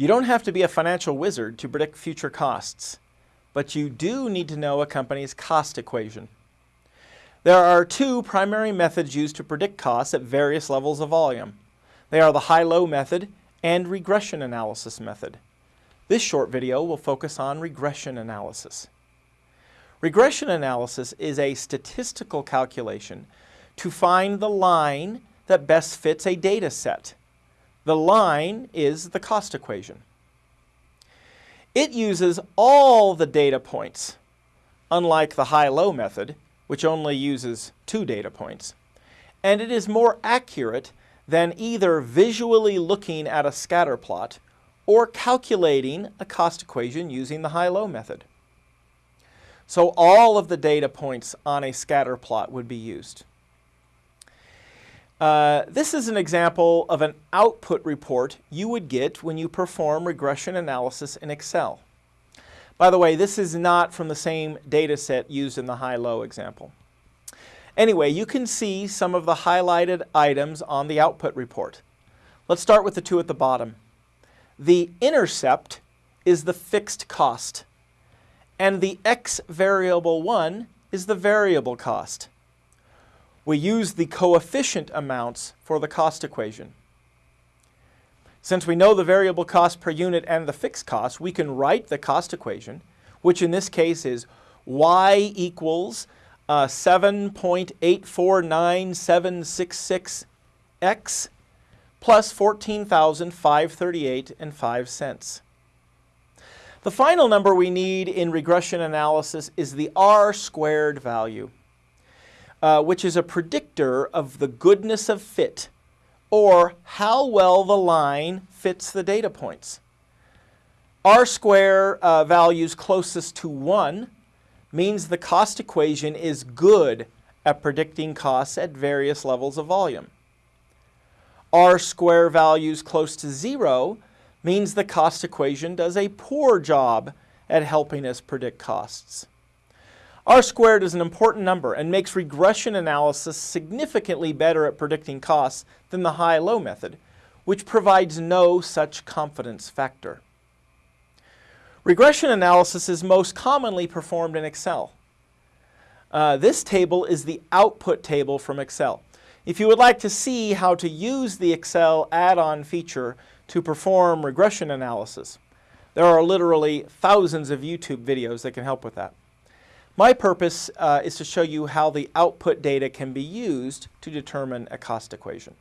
You don't have to be a financial wizard to predict future costs, but you do need to know a company's cost equation. There are two primary methods used to predict costs at various levels of volume. They are the high-low method and regression analysis method. This short video will focus on regression analysis. Regression analysis is a statistical calculation to find the line that best fits a data set. The line is the cost equation. It uses all the data points, unlike the high-low method, which only uses two data points. And it is more accurate than either visually looking at a scatter plot or calculating a cost equation using the high-low method. So all of the data points on a scatter plot would be used. Uh, this is an example of an output report you would get when you perform regression analysis in Excel. By the way, this is not from the same data set used in the high-low example. Anyway, you can see some of the highlighted items on the output report. Let's start with the two at the bottom. The intercept is the fixed cost and the x variable 1 is the variable cost. We use the coefficient amounts for the cost equation. Since we know the variable cost per unit and the fixed cost, we can write the cost equation, which in this case is y equals uh, 7.849766x plus 14,538 and 5 cents. The final number we need in regression analysis is the R squared value, uh, which is a predictor of the goodness of fit, or how well the line fits the data points. R square uh, values closest to 1 means the cost equation is good at predicting costs at various levels of volume. R square values close to 0 means the cost equation does a poor job at helping us predict costs. R squared is an important number and makes regression analysis significantly better at predicting costs than the high-low method, which provides no such confidence factor. Regression analysis is most commonly performed in Excel. Uh, this table is the output table from Excel. If you would like to see how to use the Excel add-on feature to perform regression analysis. There are literally thousands of YouTube videos that can help with that. My purpose uh, is to show you how the output data can be used to determine a cost equation.